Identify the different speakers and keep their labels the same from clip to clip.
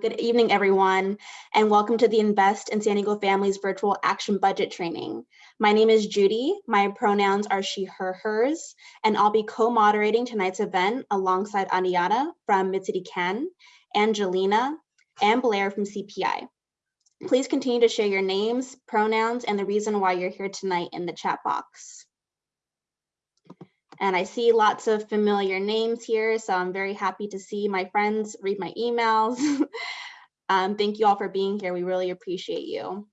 Speaker 1: Good evening, everyone, and welcome to the Invest in San Diego Families Virtual Action Budget Training. My name is Judy. My pronouns are she, her, hers, and I'll be co-moderating tonight's event alongside Ariana from Mid-City Angelina, and Blair from CPI. Please continue to share your names, pronouns, and the reason why you're here tonight in the chat box. And I see lots of familiar names here, so I'm very happy to see my friends read my emails. um, thank you all for being here. We really appreciate you.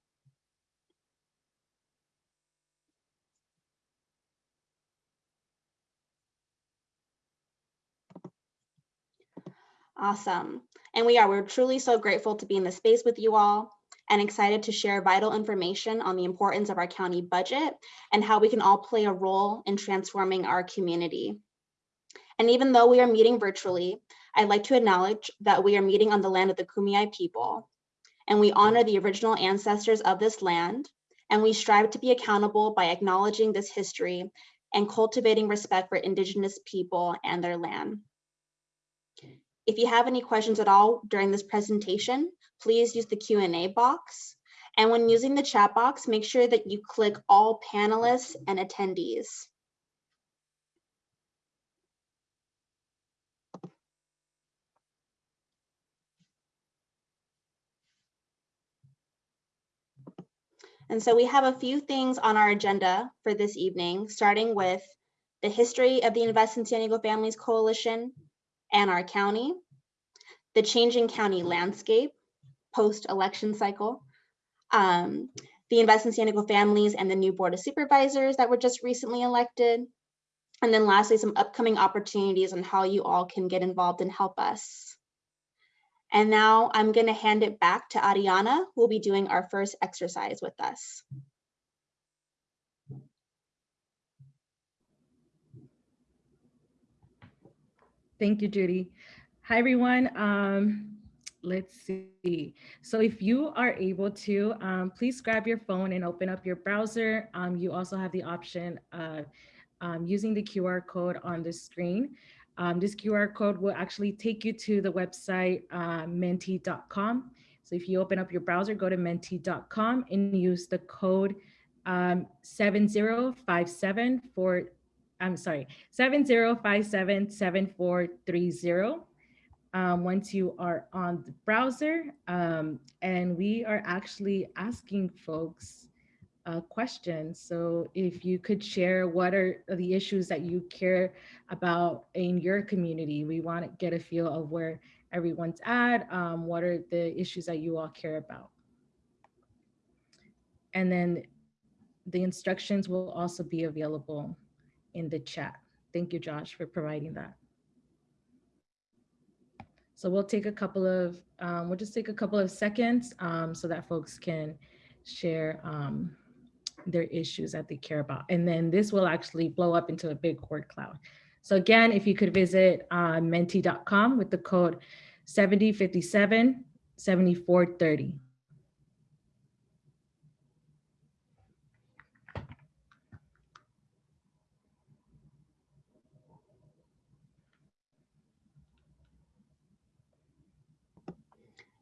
Speaker 1: Awesome. And we are, we're truly so grateful to be in the space with you all and excited to share vital information on the importance of our county budget and how we can all play a role in transforming our community. And even though we are meeting virtually, I'd like to acknowledge that we are meeting on the land of the Kumeyaay people, and we honor the original ancestors of this land, and we strive to be accountable by acknowledging this history and cultivating respect for indigenous people and their land. If you have any questions at all during this presentation, please use the Q&A box. And when using the chat box, make sure that you click all panelists and attendees. And so we have a few things on our agenda for this evening, starting with the history of the Invest in San Diego Families Coalition and our county, the changing county landscape, post-election cycle. Um, the Invest in San Diego families and the new Board of Supervisors that were just recently elected. And then lastly, some upcoming opportunities on how you all can get involved and help us. And now I'm gonna hand it back to Ariana, who will be doing our first exercise with us.
Speaker 2: Thank you, Judy. Hi, everyone. Um, let's see. So if you are able to, um, please grab your phone and open up your browser. Um, you also have the option of um, using the QR code on the screen. Um, this QR code will actually take you to the website uh, menti.com. So if you open up your browser, go to menti.com and use the code um, 7057 for, I'm sorry, 70577430 um, once you are on the browser. Um, and we are actually asking folks uh, questions. So if you could share what are the issues that you care about in your community, we want to get a feel of where everyone's at, um, what are the issues that you all care about. And then the instructions will also be available in the chat. Thank you, Josh, for providing that. So we'll take a couple of, um, we'll just take a couple of seconds um, so that folks can share um, their issues that they care about. And then this will actually blow up into a big word cloud. So again, if you could visit uh, menti.com with the code 7057 7430.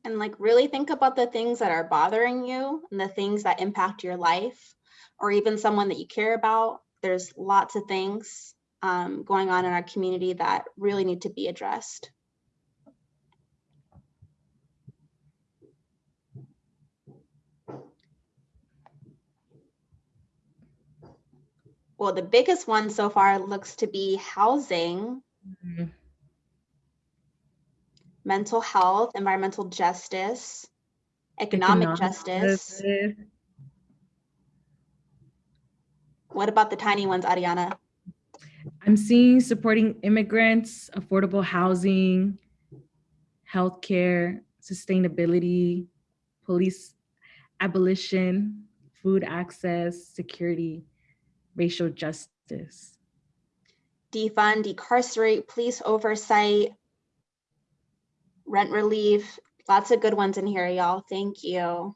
Speaker 1: And like really think about the things that are bothering you and the things that impact your life or even someone that you care about. There's lots of things um, going on in our community that really need to be addressed. Well, the biggest one so far looks to be housing. Mm -hmm mental health, environmental justice, economic, economic justice. justice. What about the tiny ones, Ariana?
Speaker 2: I'm seeing supporting immigrants, affordable housing, healthcare, sustainability, police abolition, food access, security, racial justice.
Speaker 1: Defund, decarcerate, police oversight, rent relief, lots of good ones in here, y'all. Thank you.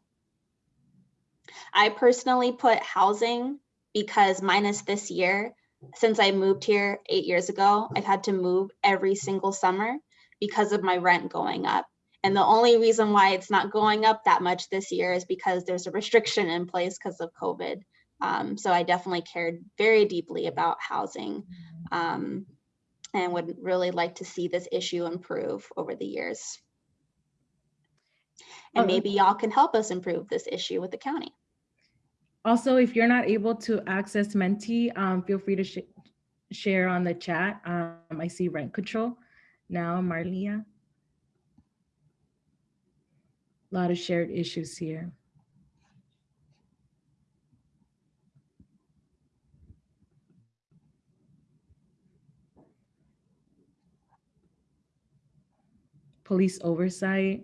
Speaker 1: I personally put housing because minus this year, since I moved here eight years ago, I've had to move every single summer because of my rent going up. And the only reason why it's not going up that much this year is because there's a restriction in place because of COVID. Um, so I definitely cared very deeply about housing um, and would really like to see this issue improve over the years. And
Speaker 2: Okay.
Speaker 1: maybe y'all can help us improve this issue with the county.
Speaker 2: Also, if you're not able to access Menti, um, feel free to sh- share on the chat. Um, I see rent control now, Marlia. A lot of shared issues here. Police oversight.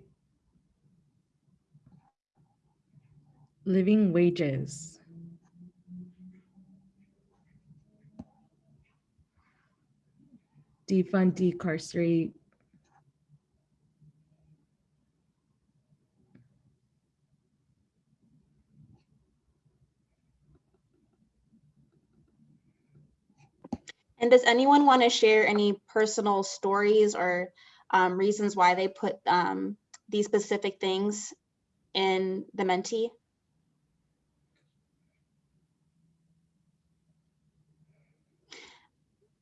Speaker 2: Living wages. Defund, decarcerate.
Speaker 1: And does anyone want to share any personal stories or um, reasons why they put um, these specific things in the Menti?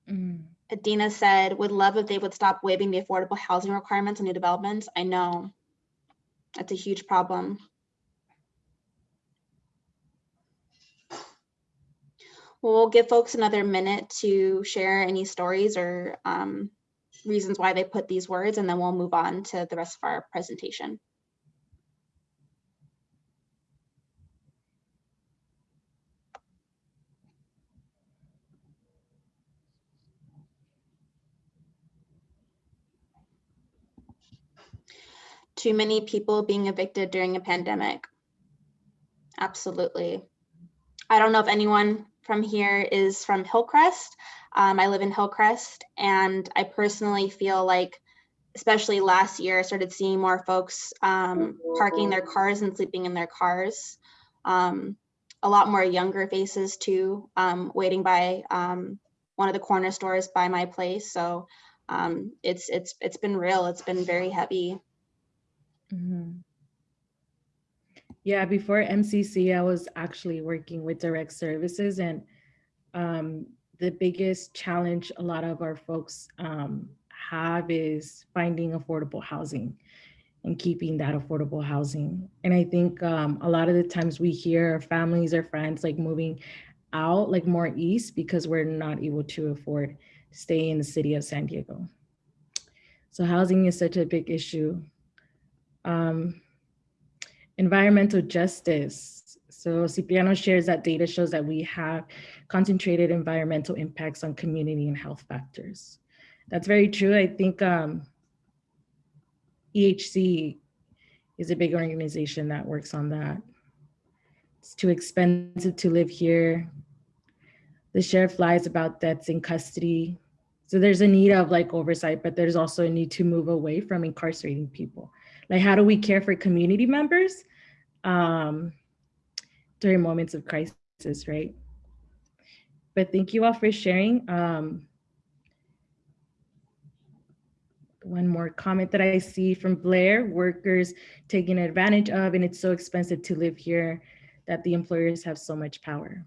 Speaker 2: Mm,
Speaker 1: Adina said, would love if they would stop waiving the affordable housing requirements on new developments. I know. That's a huge problem. We'll give folks another minute to share any stories or um, reasons why they put these words, and then we'll move on to the rest of our presentation. Too many people being evicted during a pandemic. Absolutely. I don't know if anyone from here is from Hillcrest. Um, I live in Hillcrest, and I personally feel like, especially last year, I started seeing more folks um, parking their cars and sleeping in their cars. Um, a lot more younger faces too, um, waiting by um, one of the corner stores by my place. So um, it's it's it's been real. It's been very heavy.
Speaker 2: mhm. Yeah, before MCC, I was actually working with direct services and um, the biggest challenge a lot of our folks um, have is finding affordable housing and keeping that affordable housing. And I think um, a lot of the times we hear families or friends like moving out like more east because we're not able to afford to stay in the city of San Diego. So housing is such a big issue. Um, environmental justice. So Cipriano shares that data shows that we have concentrated environmental impacts on community and health factors. That's very true. I think um, EHC is a big organization that works on that. It's too expensive to live here. The sheriff lies about deaths in custody. So there's a need of like oversight, but there's also a need to move away from incarcerating people. Like how do we care for community members um, during moments of crisis, right? But thank you all for sharing. Um, one more comment that I see from Blair, workers taking advantage of, and it's so expensive to live here that the employers have so much power.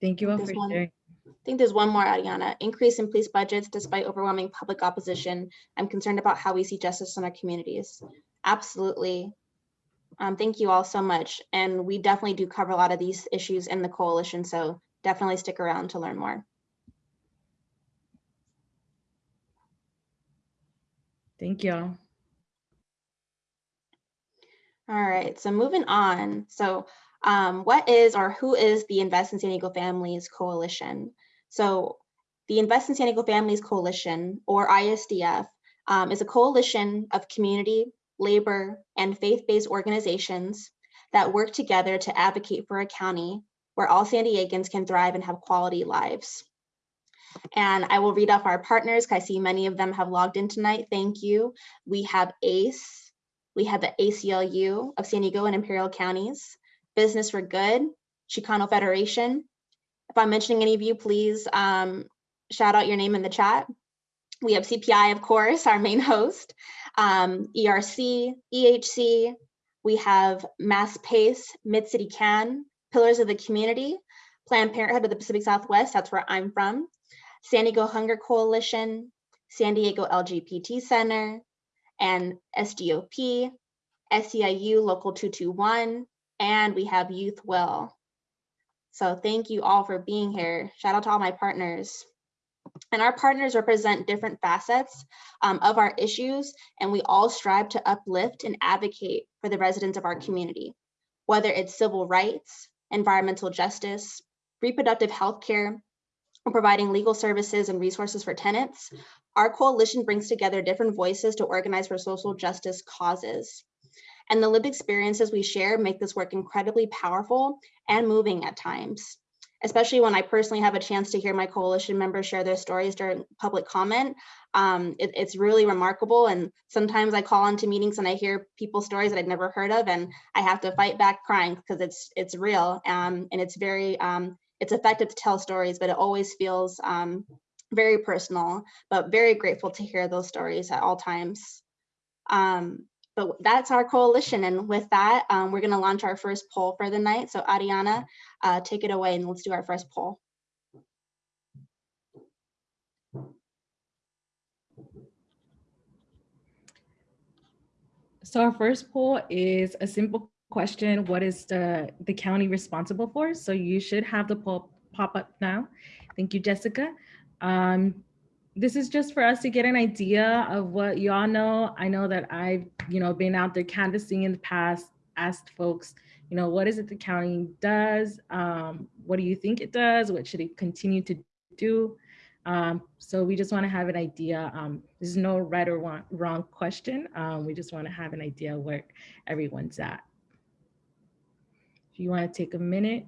Speaker 2: Thank you all for
Speaker 1: one.
Speaker 2: sharing.
Speaker 1: I think there's one more, Ariana. Increase in police budgets despite overwhelming public opposition. I'm concerned about how we see justice in our communities. Absolutely. Um, thank you all so much. And we definitely do cover a lot of these issues in the coalition, so definitely stick around to learn more.
Speaker 2: Thank y'all.
Speaker 1: All right, so moving on. So um, what is or who is the Invest in San Diego Families Coalition? So the Invest in San Diego Families Coalition, or ISDF, um, is a coalition of community, labor, and faith-based organizations that work together to advocate for a county where all San Diegans can thrive and have quality lives. And I will read off our partners, 'cause I see many of them have logged in tonight. Thank you. We have ACE, we have the ACLU of San Diego and Imperial Counties, Business for Good, Chicano Federation. If I'm mentioning any of you, please um, shout out your name in the chat. We have CPI, of course, our main host, um, ERC, EHC, we have Mass Pace, Mid-City Can, Pillars of the Community, Planned Parenthood of the Pacific Southwest, that's where I'm from, San Diego Hunger Coalition, San Diego LGBT Center, and SDOP, SEIU Local 221, and we have Youth Will. So thank you all for being here. Shout out to all my partners. And our partners represent different facets um, of our issues, and we all strive to uplift and advocate for the residents of our community, whether it's civil rights, environmental justice, reproductive health care, or providing legal services and resources for tenants. Our coalition brings together different voices to organize for social justice causes. And the lived experiences we share make this work incredibly powerful and moving at times especially when I personally have a chance to hear my coalition members share their stories during public comment. Um, it, it's really remarkable. And sometimes I call into meetings and I hear people's stories that I'd never heard of, and I have to fight back crying because it's it's real um, and it's very um, it's effective to tell stories, but it always feels um, very personal. But very grateful to hear those stories at all times. Um, but that's our coalition. And with that, um, we're going to launch our first poll for the night. So Ariana, uh, take it away and let's do our first poll.
Speaker 2: So our first poll is a simple question. What is the, the county responsible for? So you should have the poll pop up now. Thank you, Jessica. Um, this is just for us to get an idea of what y'all know. I know that I've, you know, been out there canvassing in the past, asked folks, you know, what is it the county does? Um, what do you think it does? What should it continue to do? Um, so we just want to have an idea. Um, there's no right or wrong, wrong question. Um, we just want to have an idea where everyone's at. If you want to take a minute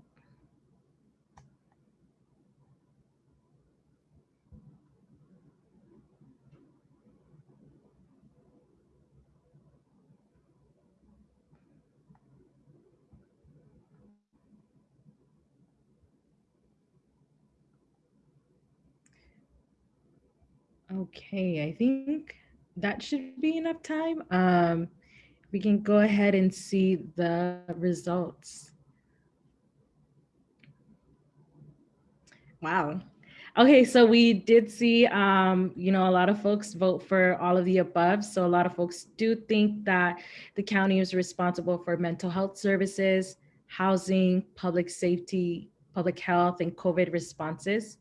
Speaker 2: Okay, I think that should be enough time. Um, we can go ahead and see the results. Wow. Okay, so we did see, um, you know, a lot of folks vote for all of the above. So a lot of folks do think that the county is responsible for mental health services, housing, public safety, public health, and COVID responses.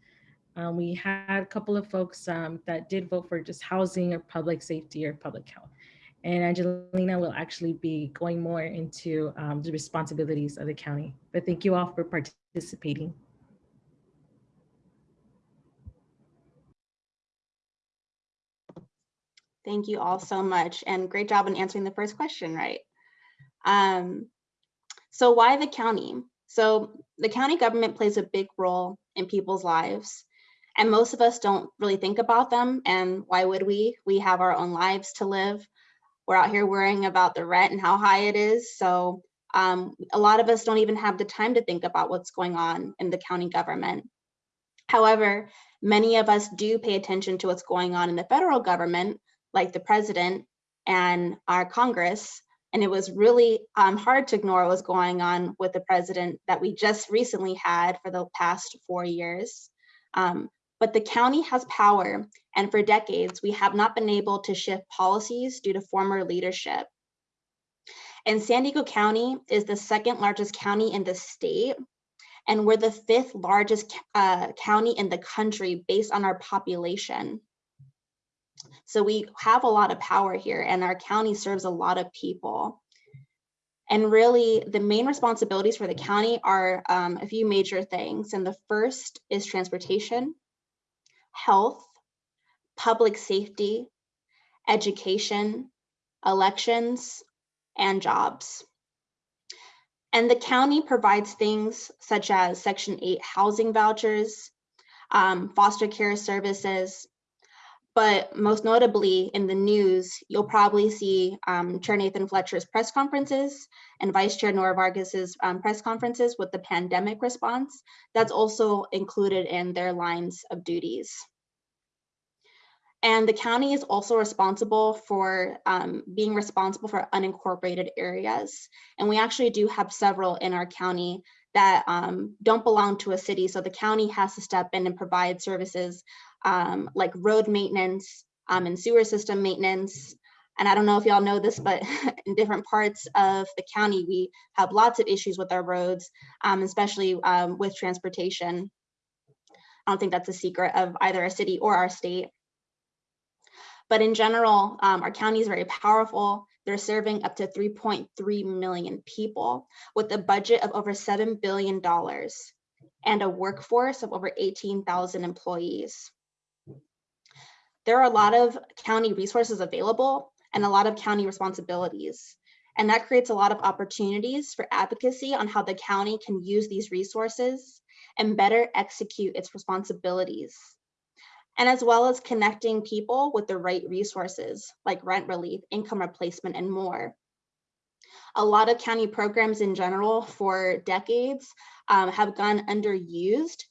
Speaker 2: Um, we had a couple of folks um, that did vote for just housing or public safety or public health. And Angelina will actually be going more into um, the responsibilities of the county. But thank you all for participating.
Speaker 1: Thank you all so much and great job in answering the first question right. Um, so why the county? So the county government plays a big role in people's lives. And most of us don't really think about them. And why would we? We have our own lives to live. We're out here worrying about the rent and how high it is. So um, a lot of us don't even have the time to think about what's going on in the county government. However, many of us do pay attention to what's going on in the federal government, like the president and our Congress. And it was really um, hard to ignore what was going on with the president that we just recently had for the past four years. Um, but the county has power, and for decades, we have not been able to shift policies due to former leadership. And San Diego County is the second largest county in the state, and we're the fifth largest uh, county in the country based on our population. So we have a lot of power here and our county serves a lot of people. And really the main responsibilities for the county are um, a few major things. And the first is transportation health, public safety, education, elections, and jobs. And the county provides things such as Section 8 housing vouchers, um, foster care services, But most notably in the news, you'll probably see um, Chair Nathan Fletcher's press conferences and Vice Chair Nora Vargas's um, press conferences with the pandemic response. That's also included in their lines of duties. And the county is also responsible for um, being responsible for unincorporated areas. And we actually do have several in our county that um, don't belong to a city. So the county has to step in and provide services um, like road maintenance um, and sewer system maintenance. And I don't know if y'all know this, but in different parts of the county, we have lots of issues with our roads, um, especially um, with transportation. I don't think that's a secret of either a city or our state. But in general, um, our county is very powerful. They're serving up to 3.3 million people with a budget of over $7 billion and a workforce of over 18,000 employees. There are a lot of county resources available and a lot of county responsibilities. And that creates a lot of opportunities for advocacy on how the county can use these resources and better execute its responsibilities and as well as connecting people with the right resources like rent relief, income replacement, and more. A lot of county programs in general for decades um, have gone underused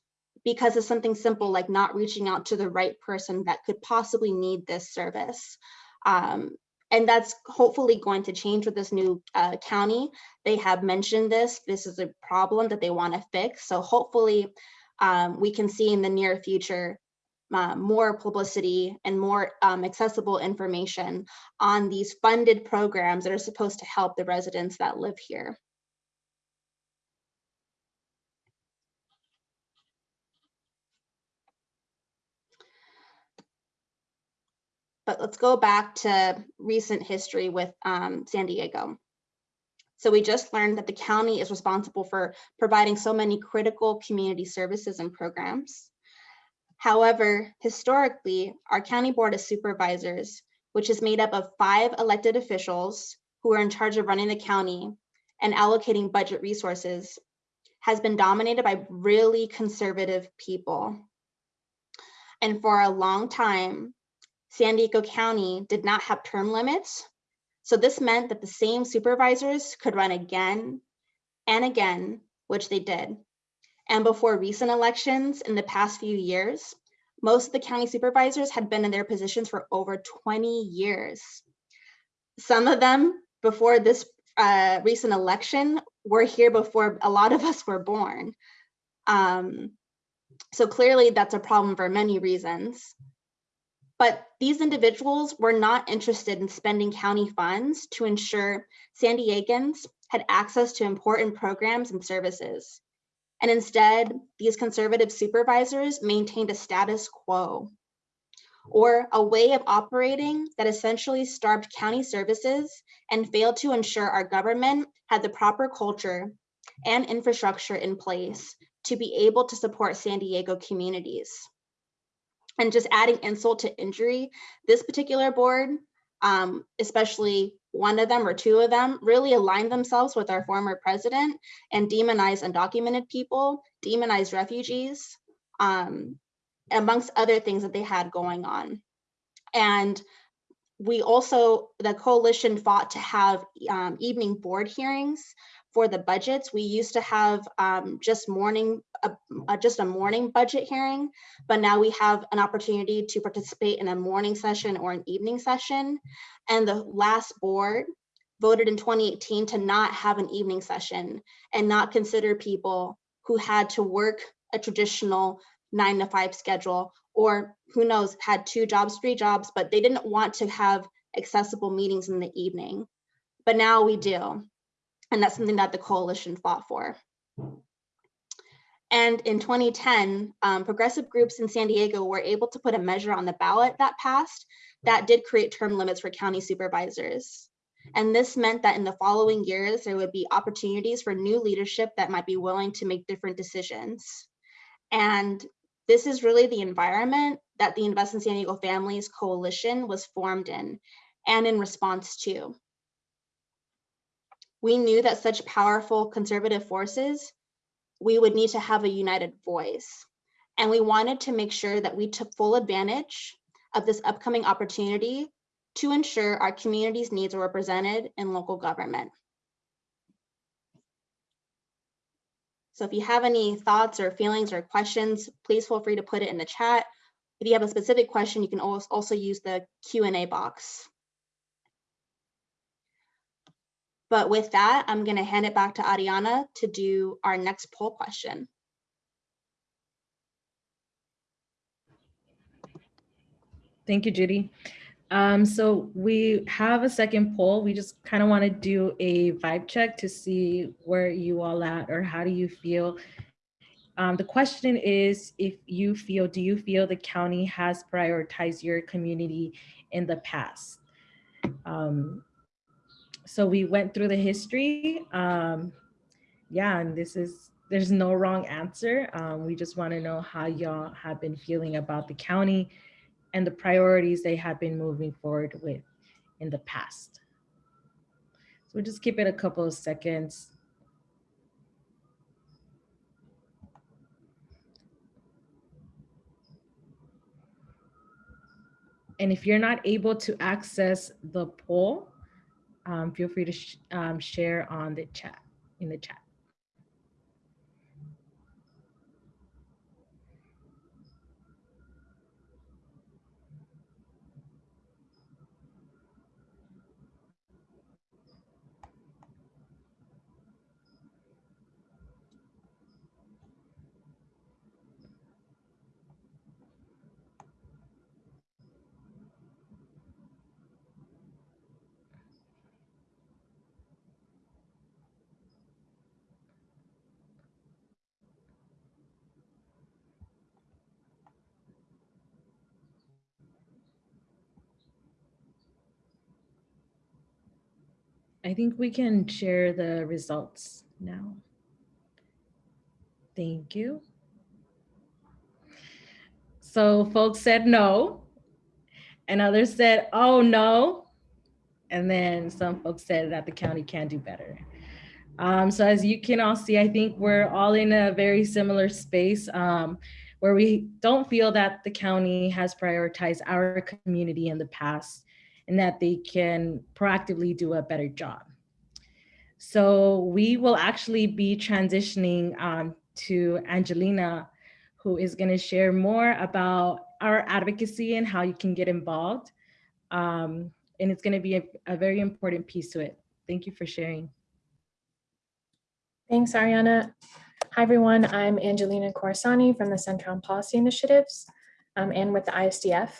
Speaker 1: because of something simple like not reaching out to the right person that could possibly need this service. Um, and that's hopefully going to change with this new uh, county. They have mentioned this. This is a problem that they want to fix. So hopefully um, we can see in the near future uh, more publicity and more um, accessible information on these funded programs that are supposed to help the residents that live here. But let's go back to recent history with um, San Diego. So we just learned that the county is responsible for providing so many critical community services and programs. However, historically, our County Board of Supervisors, which is made up of five elected officials who are in charge of running the county and allocating budget resources, has been dominated by really conservative people. And for a long time, San Diego County did not have term limits. So this meant that the same supervisors could run again and again, which they did. And before recent elections in the past few years, most of the county supervisors had been in their positions for over 20 years. Some of them before this uh, recent election were here before a lot of us were born. Um, so clearly that's a problem for many reasons. But these individuals were not interested in spending county funds to ensure San Diegans had access to important programs and services. And instead, these conservative supervisors maintained a status quo or a way of operating that essentially starved county services and failed to ensure our government had the proper culture and infrastructure in place to be able to support San Diego communities. And just adding insult to injury, this particular board, um, especially one of them or two of them really aligned themselves with our former president and demonized undocumented people, demonized refugees, um, amongst other things that they had going on. And we also, the coalition fought to have um, evening board hearings for the budgets. We used to have um, just morning, uh, uh, just a morning budget hearing, but now we have an opportunity to participate in a morning session or an evening session. And the last board voted in 2018 to not have an evening session and not consider people who had to work a traditional nine to five schedule or who knows, had two jobs, three jobs, but they didn't want to have accessible meetings in the evening. But now we do. And that's something that the coalition fought for. And in 2010, um, progressive groups in San Diego were able to put a measure on the ballot that passed that did create term limits for county supervisors. And this meant that in the following years, there would be opportunities for new leadership that might be willing to make different decisions. And this is really the environment that the Invest in San Diego Families Coalition was formed in and in response to. We knew that such powerful conservative forces, we would need to have a united voice. And we wanted to make sure that we took full advantage of this upcoming opportunity to ensure our community's needs are represented in local government. So if you have any thoughts or feelings or questions, please feel free to put it in the chat. If you have a specific question, you can also use the Q&A box. But with that, I'm going to hand it back to Ariana to do our next poll question.
Speaker 2: Thank you, Judy. Um, so we have a second poll. We just kind of want to do a vibe check to see where you all at or how do you feel. Um, the question is if you feel, do you feel the county has prioritized your community in the past? Um, so we went through the history. Um, yeah, and this is, there's no wrong answer. Um, we just want to know how y'all have been feeling about the county and the priorities they have been moving forward with in the past. So we'll just keep it a couple of seconds. And if you're not able to access the poll, um, feel free to sh um, share on the chat, in the chat. I think we can share the results now. Thank you. So folks said no, and others said, oh no. And then some folks said that the county can do better. Um, so as you can all see, I think we're all in a very similar space um, where we don't feel that the county has prioritized our community in the past and that they can proactively do a better job. So we will actually be transitioning um, to Angelina, who is gonna share more about our advocacy and how you can get involved. Um, and it's gonna be a, a very important piece to it. Thank you for sharing.
Speaker 3: Thanks, Ariana. Hi, everyone. I'm Angelina Corsani from the Center on Policy Initiatives um, and with the ISDF.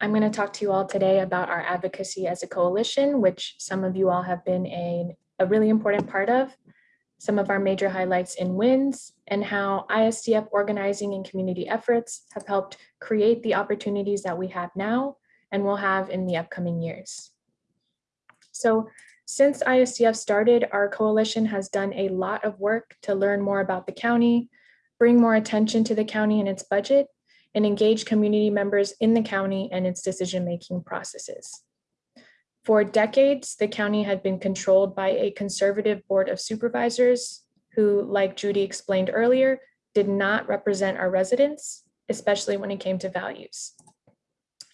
Speaker 3: I'm going to talk to you all today about our advocacy as a coalition, which some of you all have been a, a really important part of, some of our major highlights and wins, and how ISDF organizing and community efforts have helped create the opportunities that we have now and will have in the upcoming years. So since ISDF started, our coalition has done a lot of work to learn more about the county, bring more attention to the county and its budget, and engage community members in the county and its decision-making processes. For decades, the county had been controlled by a conservative board of supervisors who, like Judy explained earlier, did not represent our residents, especially when it came to values.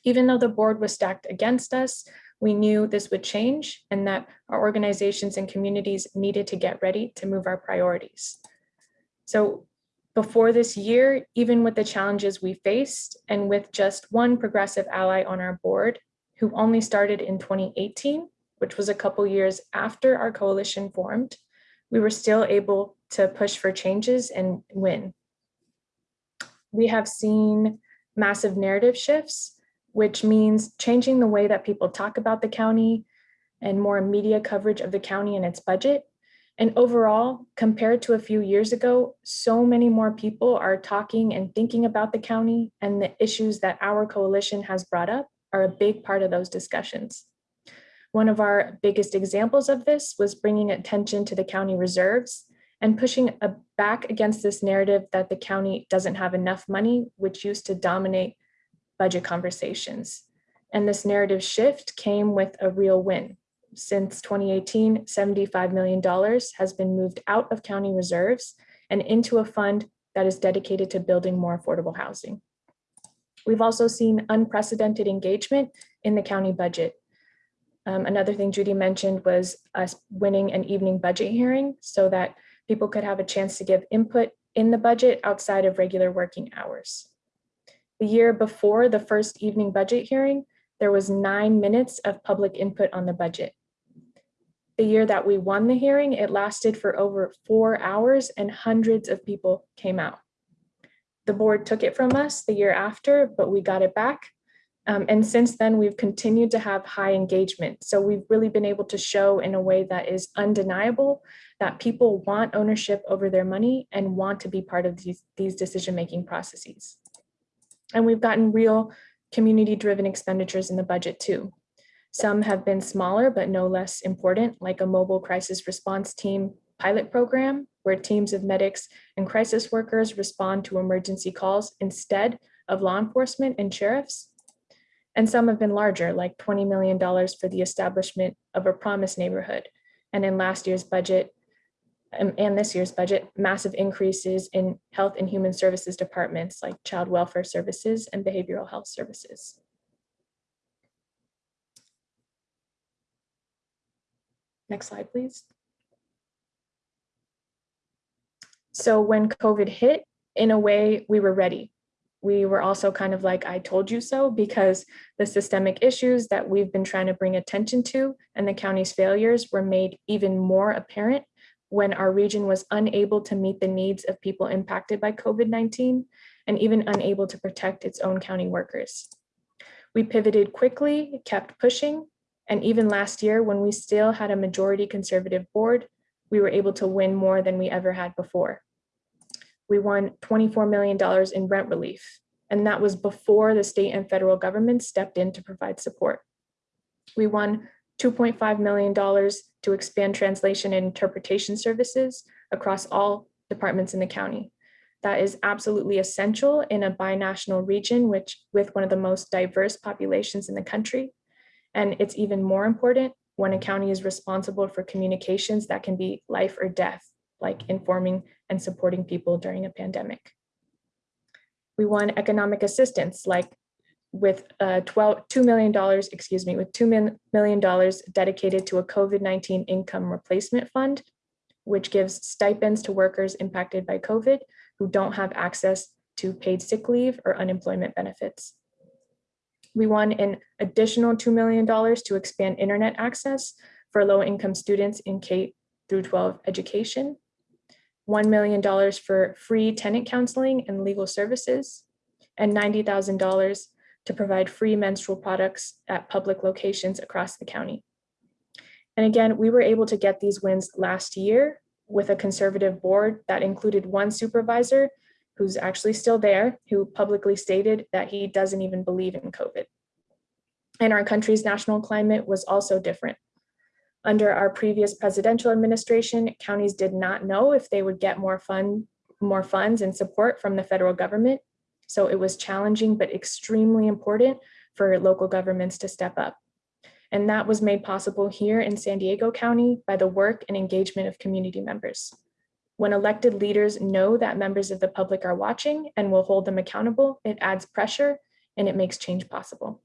Speaker 3: Even though the board was stacked against us, we knew this would change and that our organizations and communities needed to get ready to move our priorities. So before this year, even with the challenges we faced and with just one progressive ally on our board, who only started in 2018, which was a couple years after our coalition formed, we were still able to push for changes and win. We have seen massive narrative shifts, which means changing the way that people talk about the county and more media coverage of the county and its budget and overall, compared to a few years ago, so many more people are talking and thinking about the county and the issues that our coalition has brought up are a big part of those discussions. One of our biggest examples of this was bringing attention to the county reserves and pushing back against this narrative that the county doesn't have enough money, which used to dominate budget conversations. And this narrative shift came with a real win since 2018, $75 million has been moved out of county reserves and into a fund that is dedicated to building more affordable housing. We've also seen unprecedented engagement in the county budget. Um, another thing Judy mentioned was us winning an evening budget hearing so that people could have a chance to give input in the budget outside of regular working hours. The year before the first evening budget hearing, there was nine minutes of public input on the budget. The year that we won the hearing, it lasted for over four hours and hundreds of people came out. The board took it from us the year after, but we got it back. Um, and since then, we've continued to have high engagement. So we've really been able to show in a way that is undeniable that people want ownership over their money and want to be part of these, these decision-making processes. And we've gotten real community-driven expenditures in the budget too. Some have been smaller, but no less important, like a mobile crisis response team pilot program, where teams of medics and crisis workers respond to emergency calls instead of law enforcement and sheriffs. And some have been larger, like $20 million for the establishment of a promise neighborhood. And in last year's budget, um, and this year's budget, massive increases in health and human services departments like child welfare services and behavioral health services. Next slide, please. So when COVID hit, in a way, we were ready. We were also kind of like, I told you so, because the systemic issues that we've been trying to bring attention to and the county's failures were made even more apparent when our region was unable to meet the needs of people impacted by COVID-19 and even unable to protect its own county workers. We pivoted quickly, kept pushing, and even last year when we still had a majority conservative board, we were able to win more than we ever had before. We won $24 million in rent relief, and that was before the state and federal government stepped in to provide support. We won $2.5 million to expand translation and interpretation services across all departments in the county. That is absolutely essential in a binational region which with one of the most diverse populations in the country. And it's even more important when a county is responsible for communications that can be life or death, like informing and supporting people during a pandemic. We won economic assistance, like with uh, 12, $2 million, excuse me, with $2 million dedicated to a COVID-19 income replacement fund, which gives stipends to workers impacted by COVID who don't have access to paid sick leave or unemployment benefits. We won an additional $2 million to expand internet access for low income students in K through 12 education, $1 million for free tenant counseling and legal services, and $90,000 to provide free menstrual products at public locations across the county. And again, we were able to get these wins last year with a conservative board that included one supervisor who's actually still there, who publicly stated that he doesn't even believe in COVID. And our country's national climate was also different. Under our previous presidential administration, counties did not know if they would get more fund, more funds and support from the federal government. So it was challenging, but extremely important for local governments to step up. And that was made possible here in San Diego County by the work and engagement of community members. When elected leaders know that members of the public are watching and will hold them accountable, it adds pressure and it makes change possible.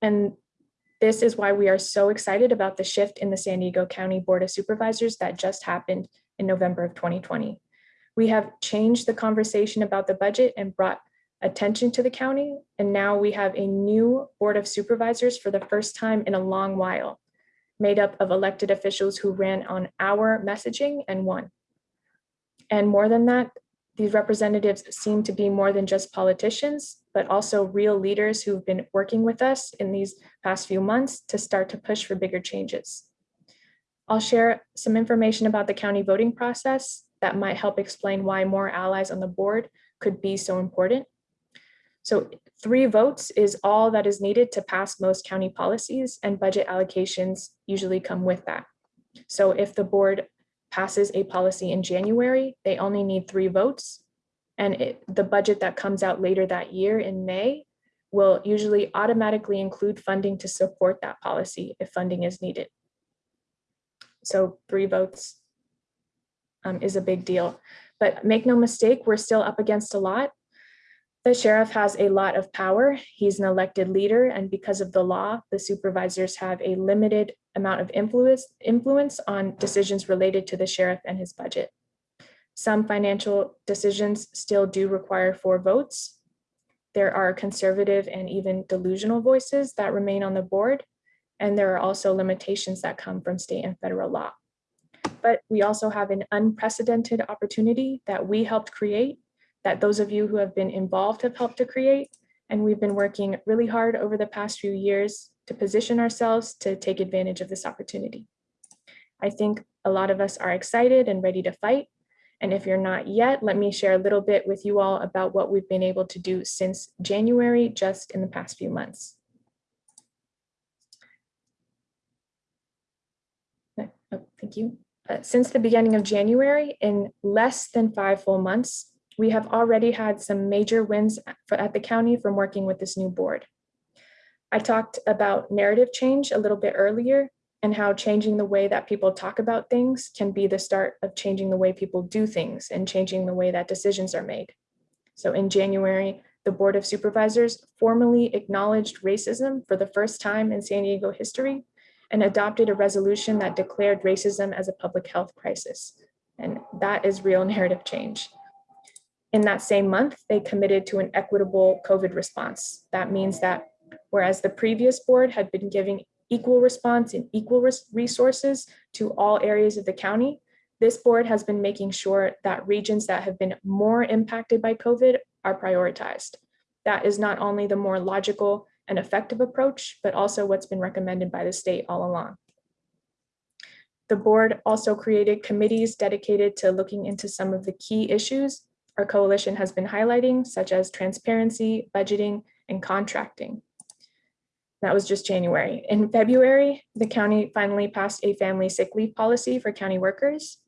Speaker 3: And this is why we are so excited about the shift in the San Diego County Board of Supervisors that just happened in November of 2020. We have changed the conversation about the budget and brought attention to the county. And now we have a new Board of Supervisors for the first time in a long while made up of elected officials who ran on our messaging and won. And more than that, these representatives seem to be more than just politicians, but also real leaders who've been working with us in these past few months to start to push for bigger changes. I'll share some information about the county voting process that might help explain why more allies on the board could be so important. So three votes is all that is needed to pass most county policies and budget allocations usually come with that. So if the board passes a policy in January, they only need three votes. And it, the budget that comes out later that year in May will usually automatically include funding to support that policy if funding is needed. So three votes um, is a big deal. But make no mistake, we're still up against a lot. The sheriff has a lot of power. He's an elected leader, and because of the law, the supervisors have a limited amount of influence, influence on decisions related to the sheriff and his budget. Some financial decisions still do require four votes. There are conservative and even delusional voices that remain on the board, and there are also limitations that come from state and federal law. But we also have an unprecedented opportunity that we helped create that those of you who have been involved have helped to create. And we've been working really hard over the past few years to position ourselves to take advantage of this opportunity. I think a lot of us are excited and ready to fight. And if you're not yet, let me share a little bit with you all about what we've been able to do since January, just in the past few months. Oh, thank you. Uh, since the beginning of January, in less than five full months, we have already had some major wins at the county from working with this new board. I talked about narrative change a little bit earlier and how changing the way that people talk about things can be the start of changing the way people do things and changing the way that decisions are made. So in January, the Board of Supervisors formally acknowledged racism for the first time in San Diego history and adopted a resolution that declared racism as a public health crisis. And that is real narrative change. In that same month, they committed to an equitable COVID response. That means that whereas the previous board had been giving equal response and equal res resources to all areas of the county, this board has been making sure that regions that have been more impacted by COVID are prioritized. That is not only the more logical and effective approach, but also what's been recommended by the state all along. The board also created committees dedicated to looking into some of the key issues our coalition has been highlighting, such as transparency, budgeting, and contracting. That was just January. In February, the county finally passed a family sick leave policy for county workers.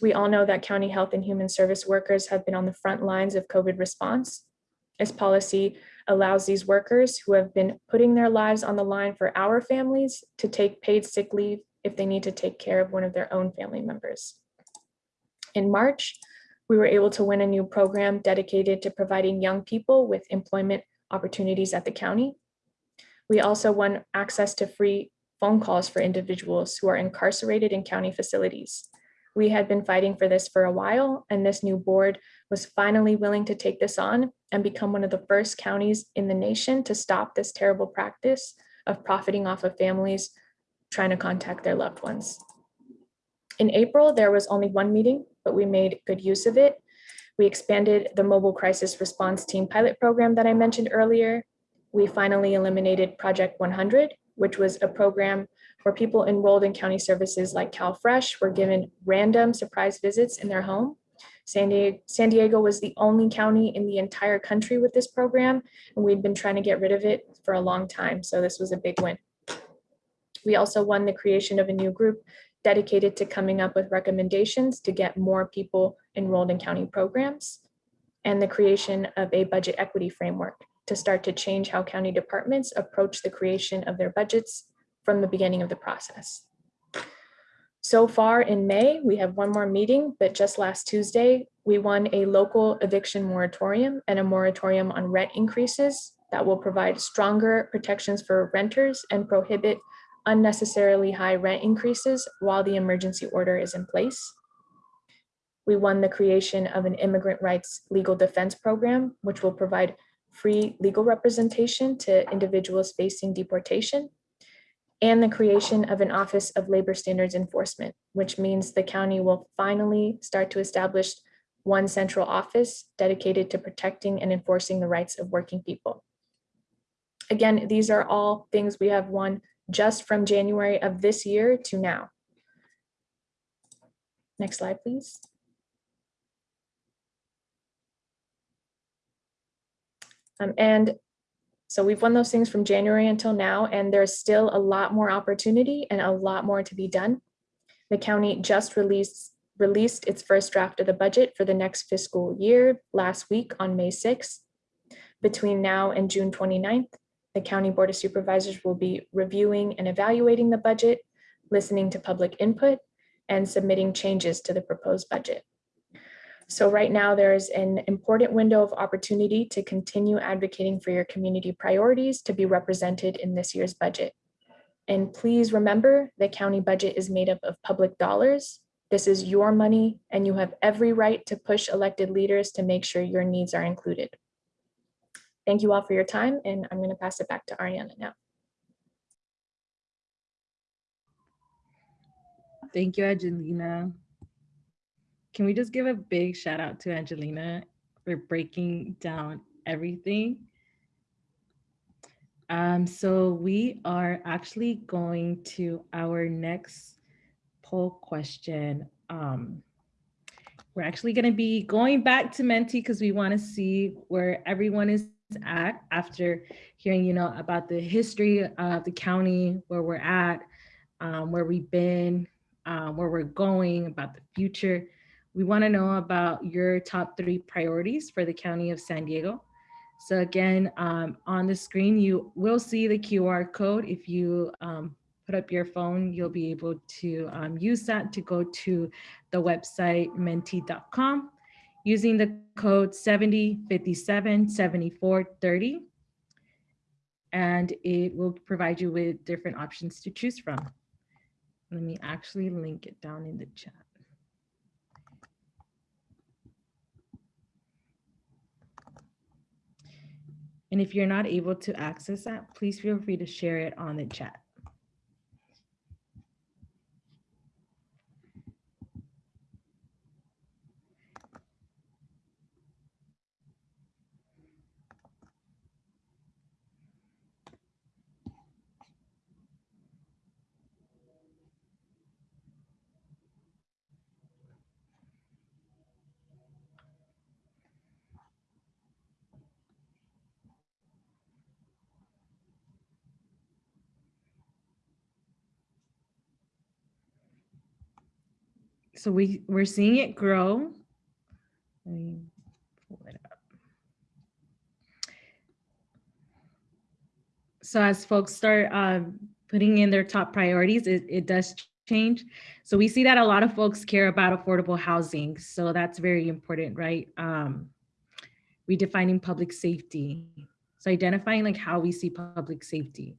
Speaker 3: We all know that county health and human service workers have been on the front lines of COVID response. This policy allows these workers who have been putting their lives on the line for our families to take paid sick leave if they need to take care of one of their own family members. In March, we were able to win a new program dedicated to providing young people with employment opportunities at the county. We also won access to free phone calls for individuals who are incarcerated in county facilities. We had been fighting for this for a while, and this new board was finally willing to take this on and become one of the first counties in the nation to stop this terrible practice of profiting off of families trying to contact their loved ones. In April, there was only one meeting, but we made good use of it. We expanded the mobile crisis response team pilot program that I mentioned earlier. We finally eliminated Project 100, which was a program where people enrolled in county services like CalFresh were given random surprise visits in their home. San Diego, San Diego was the only county in the entire country with this program, and we'd been trying to get rid of it for a long time, so this was a big win. We also won the creation of a new group dedicated to coming up with recommendations to get more people enrolled in county programs, and the creation of a budget equity framework to start to change how county departments approach the creation of their budgets from the beginning of the process. So far in May, we have one more meeting, but just last Tuesday, we won a local eviction moratorium and a moratorium on rent increases that will provide stronger protections for renters and prohibit unnecessarily high rent increases while the emergency order is in place. We won the creation of an immigrant rights legal defense program, which will provide free legal representation to individuals facing deportation and the creation of an Office of Labor Standards Enforcement, which means the county will finally start to establish one central office dedicated to protecting and enforcing the rights of working people. Again, these are all things we have won just from January of this year to now. Next slide, please. Um, and so we've won those things from January until now, and there's still a lot more opportunity and a lot more to be done. The county just released released its first draft of the budget for the next fiscal year last week on May 6th. Between now and June 29th, the County Board of Supervisors will be reviewing and evaluating the budget, listening to public input, and submitting changes to the proposed budget. So right now there's an important window of opportunity to continue advocating for your community priorities to be represented in this year's budget. And please remember the county budget is made up of public dollars. This is your money and you have every right to push elected leaders to make sure your needs are included. Thank you all for your time and I'm going to pass it back to Ariana now.
Speaker 2: Thank you, Angelina. Can we just give a big shout out to Angelina for breaking down everything? Um, so we are actually going to our next poll question. Um, we're actually going to be going back to Menti because we want to see where everyone is at after hearing, you know, about the history of the county, where we're at, um, where we've been, um, where we're going, about the future. We want to know about your top three priorities for the County of San Diego. So again, um, on the screen, you will see the QR code. If you um, put up your phone, you'll be able to um, use that to go to the website menti.com using the code 70577430. And it will provide you with different options to choose from. Let me actually link it down in the chat. And if you're not able to access that, please feel free to share it on the chat. So we, we're seeing it grow. Let me pull it up. So as folks start um, putting in their top priorities, it, it does change. So we see that a lot of folks care about affordable housing. So that's very important, right? Um, redefining public safety. So identifying like how we see public safety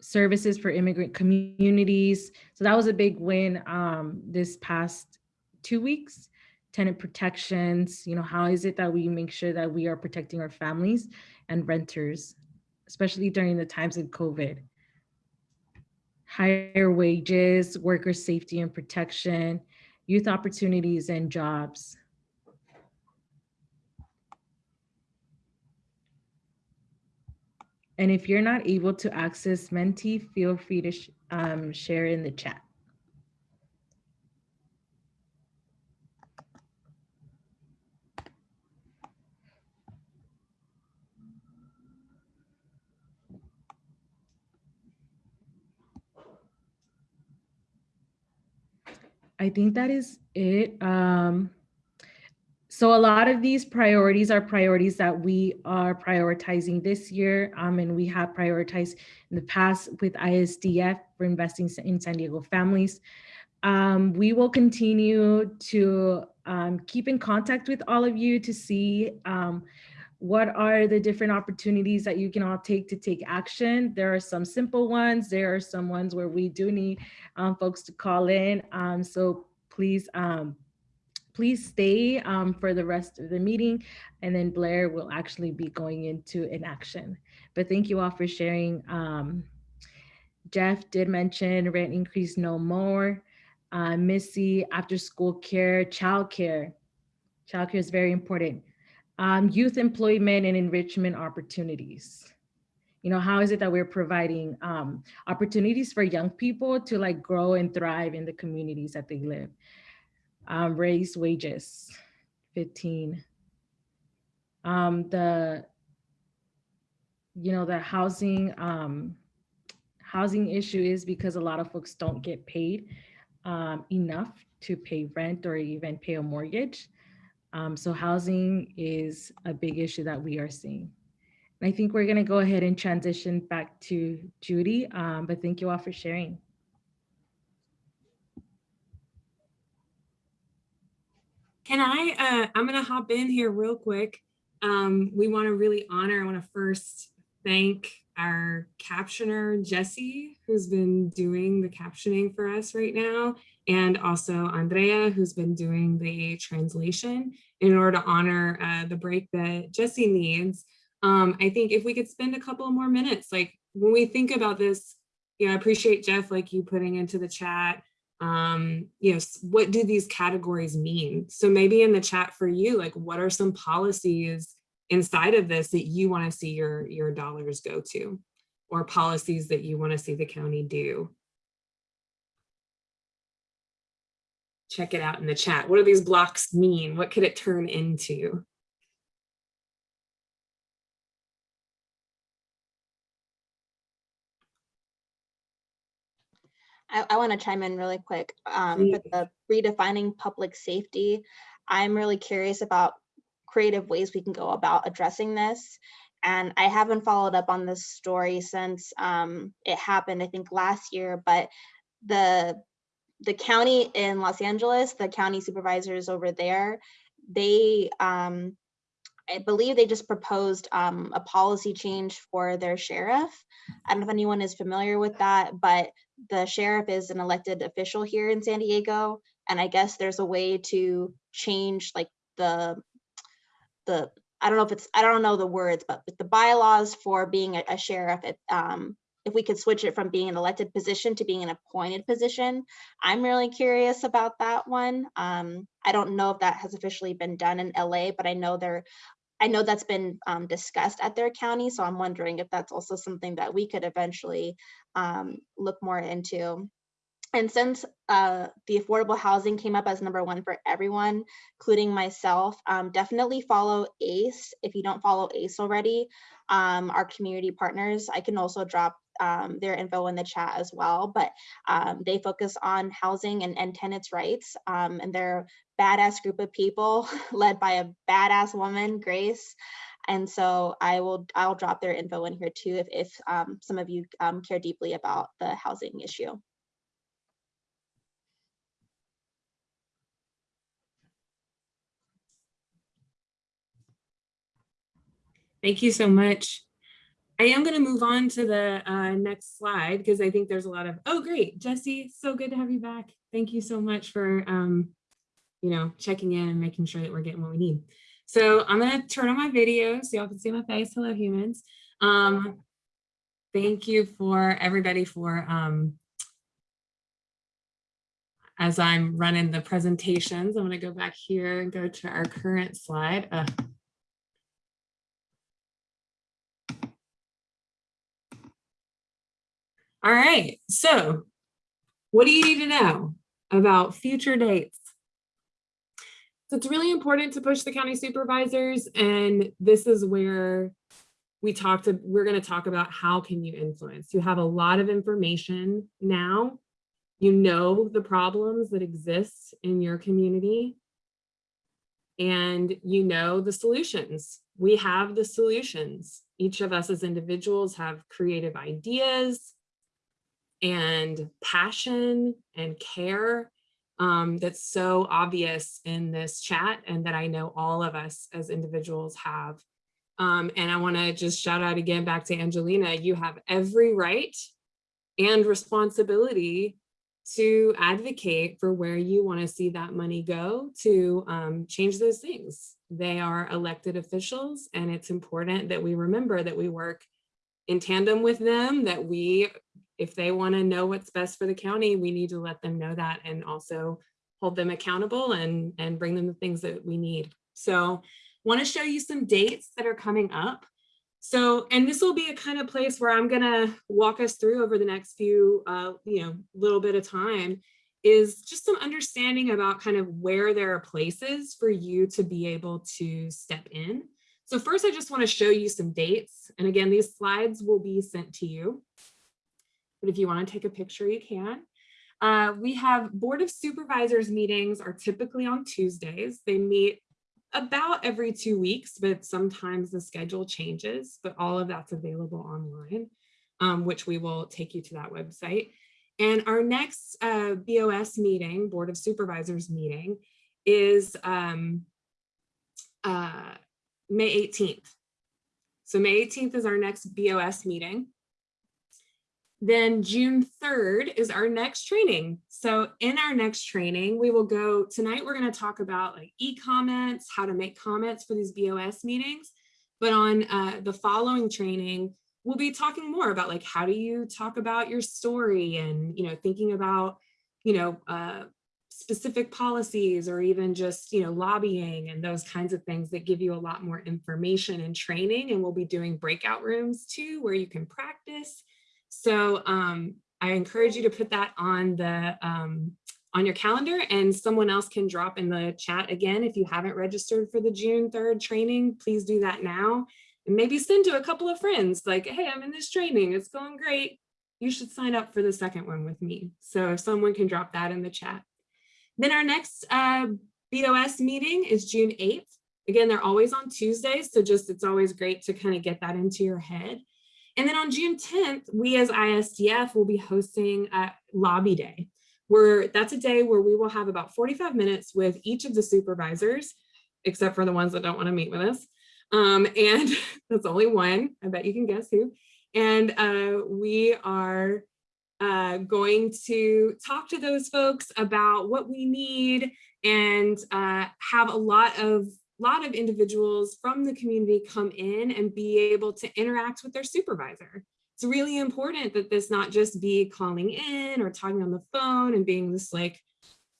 Speaker 2: services for immigrant communities. So that was a big win um, this past two weeks. Tenant protections, you know, how is it that we make sure that we are protecting our families and renters, especially during the times of COVID. Higher wages, worker safety and protection, youth opportunities and jobs. And if you're not able to access Menti, feel free to sh um, share in the chat. I think that is it. Um, so a lot of these priorities are priorities that we are prioritizing this year um, and we have prioritized in the past with ISDF for investing in San Diego families. Um, we will continue to um, keep in contact with all of you to see um, what are the different opportunities that you can all take to take action. There are some simple ones. There are some ones where we do need um, folks to call in. Um, so please please stay um, for the rest of the meeting and then Blair will actually be going into an action. But thank you all for sharing. Um, Jeff did mention rent increase no more. Uh, Missy, after school care, child care. Child care is very important. Um, youth employment and enrichment opportunities. You know, how is it that we're providing um, opportunities for young people to like grow and thrive in the communities that they live? Um, raise wages, 15. Um, the, you know, the housing, um, housing issue is because a lot of folks don't get paid um, enough to pay rent or even pay a mortgage. Um, so housing is a big issue that we are seeing. And I think we're gonna go ahead and transition back to Judy, um, but thank you all for sharing.
Speaker 4: Can I, uh, I'm gonna hop in here real quick. Um, we want to really honor, I want to first thank our captioner, Jesse, who's been doing the captioning for us right now, and also Andrea, who's been doing the translation in order to honor uh, the break that Jesse needs. Um, I think if we could spend a couple more minutes, like when we think about this, you know, I appreciate Jeff, like you putting into the chat, um, you know, what do these categories mean? So maybe in the chat for you, like what are some policies inside of this that you want to see your, your dollars go to? Or policies that you want to see the county do? Check it out in the chat. What do these blocks mean? What could it turn into?
Speaker 1: I, I want to chime in really quick. Um, for the redefining public safety, I'm really curious about creative ways we can go about addressing this. And I haven't followed up on this story since um, it happened, I think last year, but the the county in Los Angeles, the county supervisors over there, they um, I believe they just proposed um, a policy change for their sheriff. I don't know if anyone is familiar with that, but the sheriff is an elected official here in San Diego. And I guess there's a way to change like the, the, I don't know if it's, I don't know the words, but the bylaws for being a, a sheriff, it, um, if we could switch it from being an elected position to being an appointed position. I'm really curious about that one. Um, I don't know if that has officially been done in LA, but I know they're I know that's been um, discussed at their county, so I'm wondering if that's also something that we could eventually um, look more into. And since uh, the affordable housing came up as number one for everyone, including myself, um, definitely follow ACE. If you don't follow ACE already, um, our community partners, I can also drop um, their info in the chat as well, but um, they focus on housing and, and tenants' rights, um, and they're badass group of people led by a badass woman, Grace. And so I will I'll drop their info in here too if, if um, some of you um, care deeply about the housing issue.
Speaker 4: Thank you so much. I am going to move on to the uh, next slide because I think there's a lot of, oh, great, Jesse, so good to have you back. Thank you so much for, um, you know, checking in and making sure that we're getting what we need. So I'm going to turn on my video so y'all can see my face. Hello, humans. Um, thank you for everybody for, um, as I'm running the presentations, I'm going to go back here and go to our current slide. Uh, All right, so what do you need to know about future dates? So it's really important to push the county supervisors and this is where we talked to, we're going to talk about how can you influence. You have a lot of information now. You know the problems that exist in your community and you know the solutions. We have the solutions. Each of us as individuals have creative ideas, and passion and care um, that's so obvious in this chat and that I know all of us as individuals have. Um, and I wanna just shout out again back to Angelina, you have every right and responsibility to advocate for where you wanna see that money go to um, change those things. They are elected officials and it's important that we remember that we work in tandem with them, that we if they want to know what's best for the county, we need to let them know that and also hold them accountable and, and bring them the things that we need. So want to show you some dates that are coming up. So, and this will be a kind of place where I'm going to walk us through over the next few, uh, you know, little bit of time is just some understanding about kind of where there are places for you to be able to step in. So first, I just want to show you some dates. And again, these slides will be sent to you but if you want to take a picture, you can. Uh, we have Board of Supervisors meetings are typically on Tuesdays. They meet about every two weeks, but sometimes the schedule changes, but all of that's available online, um, which we will take you to that website. And our next uh, BOS meeting, Board of Supervisors meeting, is um, uh, May 18th. So May 18th is our next BOS meeting. Then June 3rd is our next training. So in our next training, we will go, tonight we're gonna talk about like e-comments, how to make comments for these BOS meetings. But on uh, the following training, we'll be talking more about like, how do you talk about your story and, you know, thinking about, you know, uh, specific policies or even just, you know, lobbying and those kinds of things that give you a lot more information and training. And we'll be doing breakout rooms too, where you can practice. So um, I encourage you to put that on the um, on your calendar and someone else can drop in the chat again. If you haven't registered for the June 3rd training, please do that now. And maybe send to a couple of friends like, hey, I'm in this training. It's going great. You should sign up for the second one with me. So if someone can drop that in the chat. Then our next uh, BOS meeting is June 8th. Again, they're always on Tuesdays. So just it's always great to kind of get that into your head. And then on June 10th, we as ISDF will be hosting a lobby day where that's a day where we will have about 45 minutes with each of the supervisors, except for the ones that don't want to meet with us. Um, and that's only one, I bet you can guess who. And uh, we are uh, going to talk to those folks about what we need and uh, have a lot of lot of individuals from the community come in and be able to interact with their supervisor. It's really important that this not just be calling in or talking on the phone and being this like